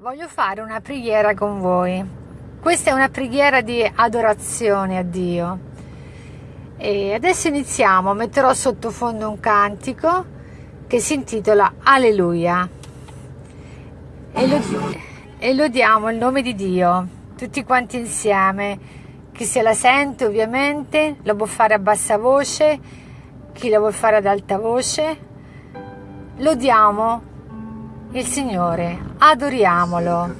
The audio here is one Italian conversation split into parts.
Voglio fare una preghiera con voi. Questa è una preghiera di adorazione a Dio. E adesso iniziamo. Metterò sottofondo un cantico che si intitola Alleluia. E, lo, e lodiamo il nome di Dio, tutti quanti insieme. Chi se la sente ovviamente lo può fare a bassa voce, chi lo vuole fare ad alta voce. Lodiamo il Signore, adoriamolo.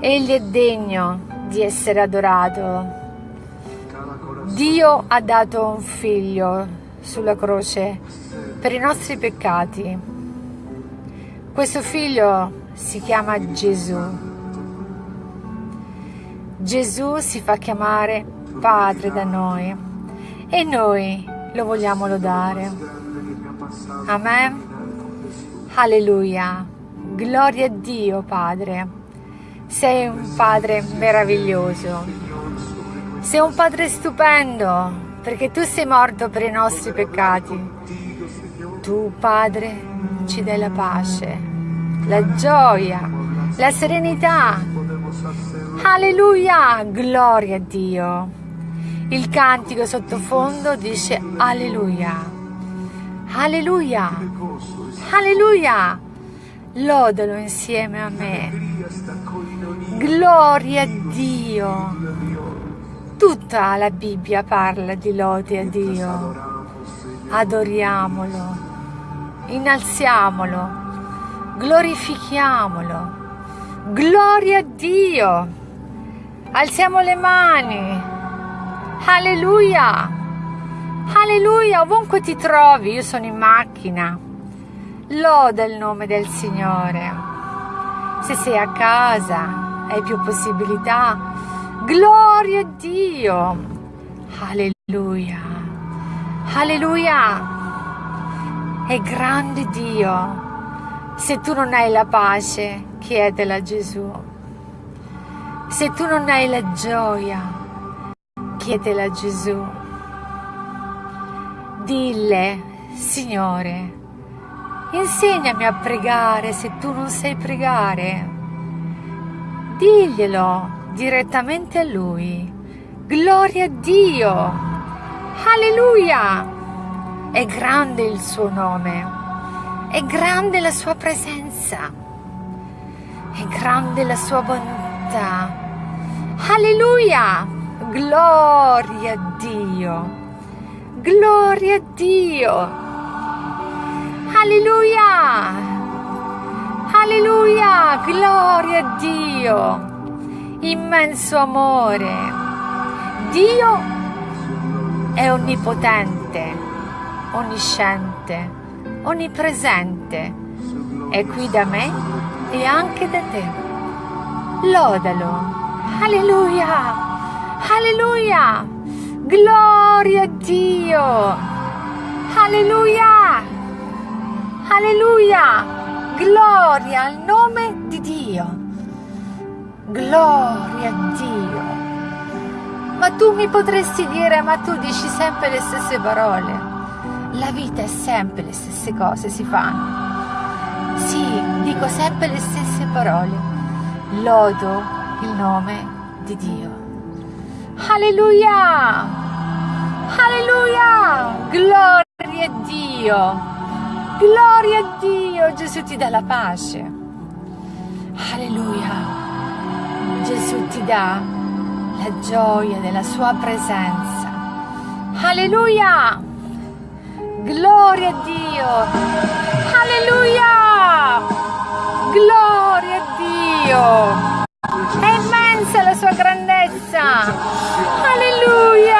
Egli è degno di essere adorato. Dio ha dato un figlio sulla croce per i nostri peccati. Questo figlio si chiama Gesù. Gesù si fa chiamare Padre da noi e noi lo vogliamo lodare. Amen. Alleluia. Gloria a Dio, Padre. Sei un Padre meraviglioso. Sei un Padre stupendo, perché tu sei morto per i nostri peccati. Tu, Padre, ci dai la pace, la gioia, la serenità. Alleluia. Gloria a Dio. Il cantico sottofondo dice Alleluia. Alleluia! Alleluia! Lodalo insieme a me. Gloria a Dio! Tutta la Bibbia parla di lode a Dio. Adoriamolo, innalziamolo, glorifichiamolo. Gloria a Dio! Alziamo le mani. Alleluia! Alleluia, ovunque ti trovi, io sono in macchina. Loda il nome del Signore. Se sei a casa, hai più possibilità. Gloria a Dio. Alleluia. Alleluia. È grande Dio. Se tu non hai la pace, chiedela a Gesù. Se tu non hai la gioia, chiedela a Gesù. Dille, Signore, insegnami a pregare se tu non sai pregare. Diglielo direttamente a Lui. Gloria a Dio! Alleluia! È grande il suo nome, è grande la sua presenza, è grande la sua bontà. Alleluia! Gloria a Dio! Gloria a Dio! Alleluia! Alleluia! Gloria a Dio! Immenso amore! Dio è onnipotente, onnisciente, onnipresente. È qui da me e anche da te. Lodalo! Alleluia! Alleluia! Gloria a Dio! Alleluia! Alleluia! Gloria al nome di Dio! Gloria a Dio! Ma tu mi potresti dire, ma tu dici sempre le stesse parole. La vita è sempre le stesse cose, si fanno. Sì, dico sempre le stesse parole. Lodo il nome di Dio. Alleluia! Alleluia! Gloria a Dio! Gloria a Dio! Gesù ti dà la pace. Alleluia! Gesù ti dà la gioia della sua presenza. Alleluia! Gloria a Dio! Alleluia! Gloria a Dio! È immensa la sua grandezza. Alleluia.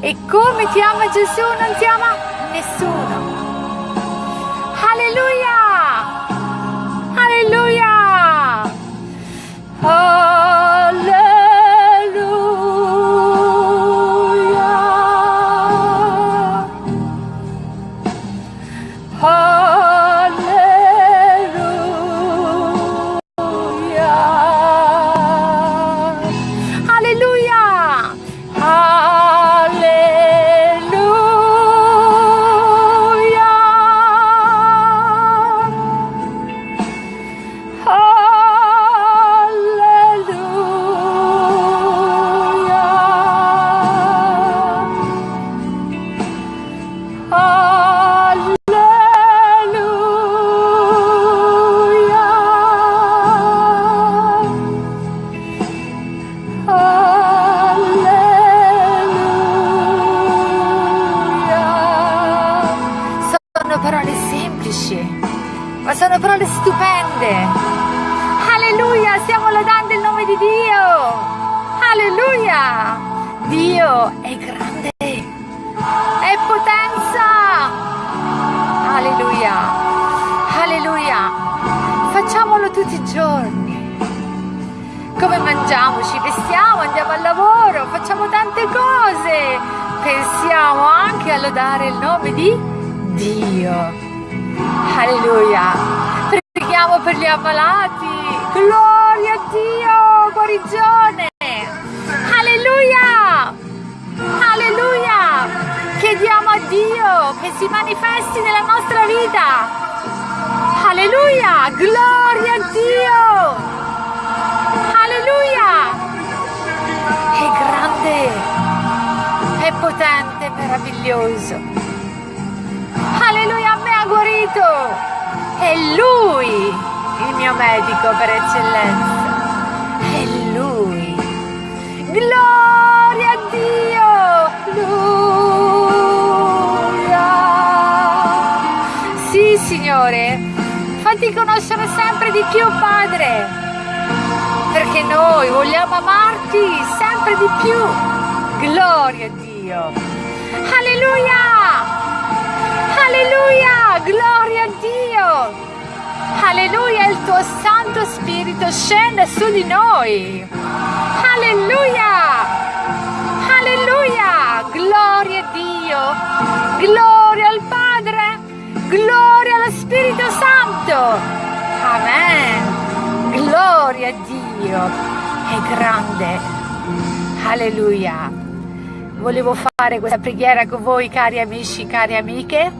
E come ti ama Gesù non ti ama nessuno. Alleluia! Alleluia! Alleluia, Dio è grande, è potenza. Alleluia, alleluia. Facciamolo tutti i giorni come mangiamo, ci vestiamo, andiamo al lavoro, facciamo tante cose, pensiamo anche a lodare il nome di Dio. Alleluia. Preghiamo per gli ammalati. Gloria a Dio, guarigione. Che si manifesti nella nostra vita. Alleluia. Gloria a Dio. è potente, meraviglioso. Alleluia, a me ha guarito. È Lui il mio medico per eccellenza. È Lui. Gloria conoscere sempre di più, Padre, perché noi vogliamo amarti sempre di più. Gloria a Dio. Alleluia! Alleluia! Gloria a Dio! Alleluia! Il tuo Santo Spirito scende su di noi. Alleluia! Dio! È grande! Alleluia! volevo fare questa preghiera con voi cari amici, cari amiche.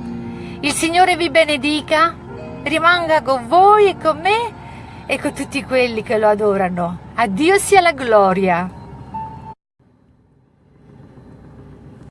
Il Signore vi benedica, rimanga con voi e con me e con tutti quelli che lo adorano. A Dio sia la gloria.